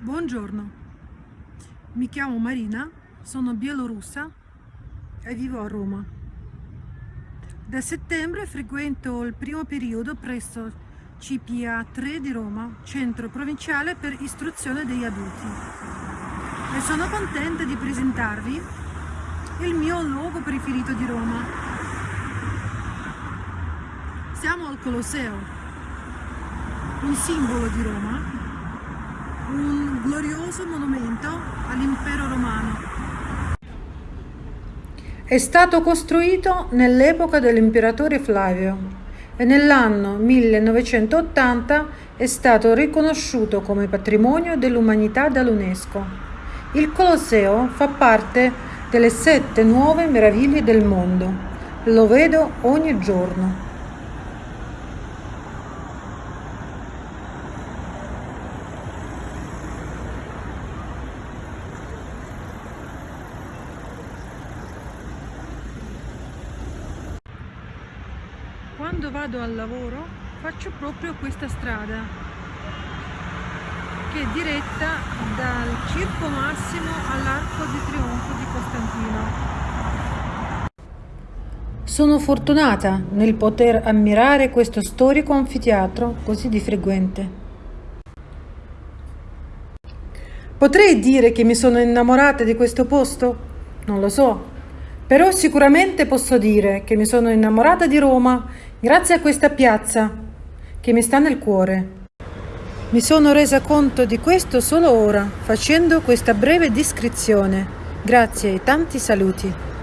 Buongiorno, mi chiamo Marina, sono bielorussa e vivo a Roma. Da settembre frequento il primo periodo presso CPA 3 di Roma, centro provinciale per istruzione degli adulti. E sono contenta di presentarvi il mio luogo preferito di Roma. Siamo al Colosseo, un simbolo di Roma glorioso monumento all'impero romano. È stato costruito nell'epoca dell'imperatore Flavio e nell'anno 1980 è stato riconosciuto come patrimonio dell'umanità dall'UNESCO. Il Colosseo fa parte delle sette nuove meraviglie del mondo. Lo vedo ogni giorno. Quando vado al lavoro faccio proprio questa strada che è diretta dal Circo Massimo all'Arco di Trionfo di Costantino. Sono fortunata nel poter ammirare questo storico anfiteatro così di frequente. Potrei dire che mi sono innamorata di questo posto? Non lo so, però sicuramente posso dire che mi sono innamorata di Roma grazie a questa piazza che mi sta nel cuore. Mi sono resa conto di questo solo ora, facendo questa breve descrizione. Grazie e tanti saluti.